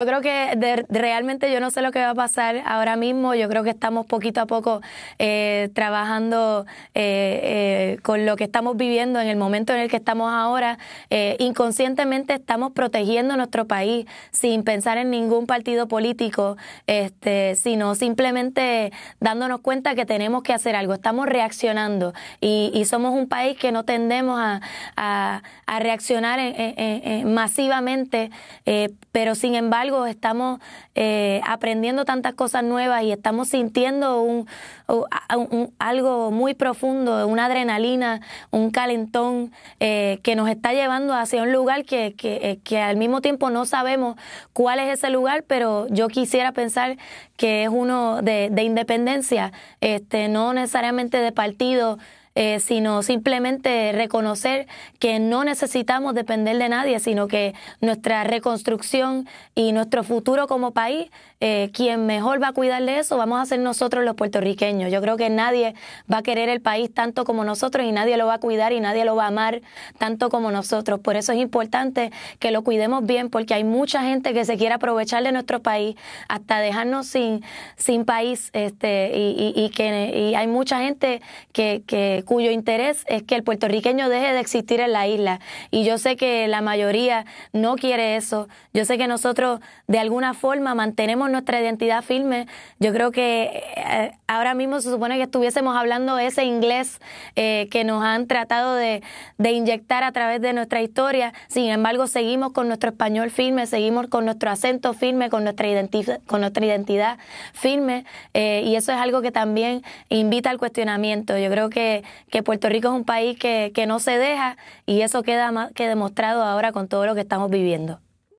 Yo creo que realmente yo no sé lo que va a pasar ahora mismo. Yo creo que estamos poquito a poco eh, trabajando eh, eh, con lo que estamos viviendo en el momento en el que estamos ahora. inconscientemente estamos protegiendo nuestro país sin pensar en ningún partido político, este, sino simplemente dándonos cuenta que tenemos que hacer algo. Estamos reaccionando y, somos un país que no tendemos a, reaccionar masivamente, pero sin embargo estamos eh, aprendiendo tantas cosas nuevas y estamos sintiendo un, algo muy profundo, una adrenalina, un calentón eh, que nos está llevando hacia un lugar que, que, que al mismo tiempo no sabemos cuál es ese lugar, pero yo quisiera pensar que es uno de, de independencia, este, no necesariamente de partido eh, sino simplemente reconocer que no necesitamos depender de nadie, sino que nuestra reconstrucción y nuestro futuro como país, eh, quien mejor va a cuidar de eso, vamos a ser nosotros los puertorriqueños. Yo creo que nadie va a querer el país tanto como nosotros y nadie lo va a cuidar y nadie lo va a amar tanto como nosotros. Por eso es importante que lo cuidemos bien, porque hay mucha gente que se quiere aprovechar de nuestro país hasta dejarnos sin, sin país, este, y, y, que y hay mucha gente que, que cuyo interés es que el puertorriqueño deje de existir en la isla. Y yo sé que la mayoría no quiere eso. Yo sé que nosotros de alguna forma mantenemos nuestra identidad firme. Yo creo que eh, ahora mismo se supone que estuviésemos hablando ese inglés eh, que nos han tratado de, inyectar a través de nuestra historia. Sin embargo, seguimos con nuestro español firme, seguimos con nuestro acento firme, con nuestra, identidad, con nuestra identidad firme. Eh, y eso es algo que también invita al cuestionamiento. Yo creo que, que Puerto Rico es un país que, que no se deja y eso queda más que demostrado ahora con todo lo que estamos viviendo.